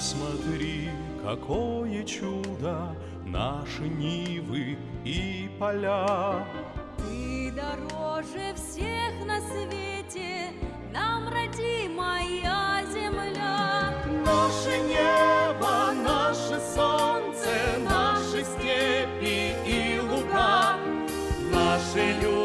Посмотри, какое чудо Наши нивы и поля. Ты дороже всех на свете, Нам родимая земля. Наше небо, наше солнце, Наши степи и луга, Наши люди,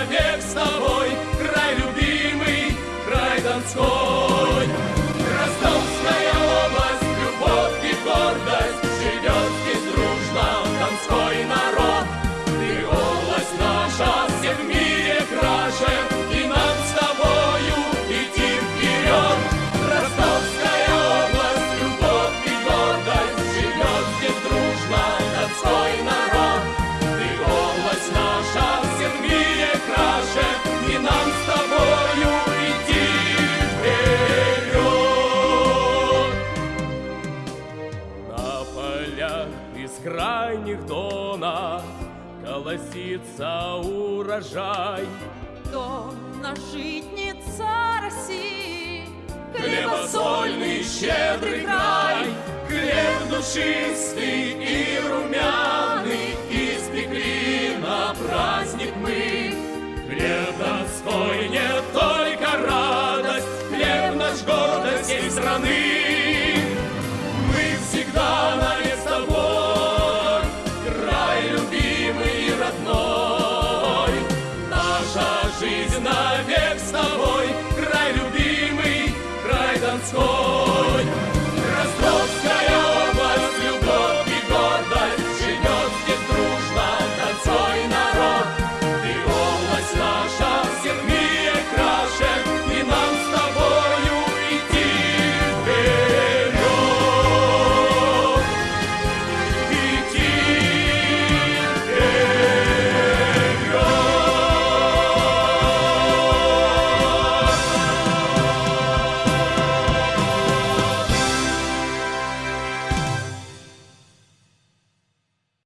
навек с тобой, Край любимый, край Донской. Бескрайних дона Колосится урожай. Донна житница России, Хлебосольный щедрый край, Хлеб душистый и румяный, Испекли на праздник мы. Хлеб Донской не только радость, Хлеб наш гордость всей страны. God's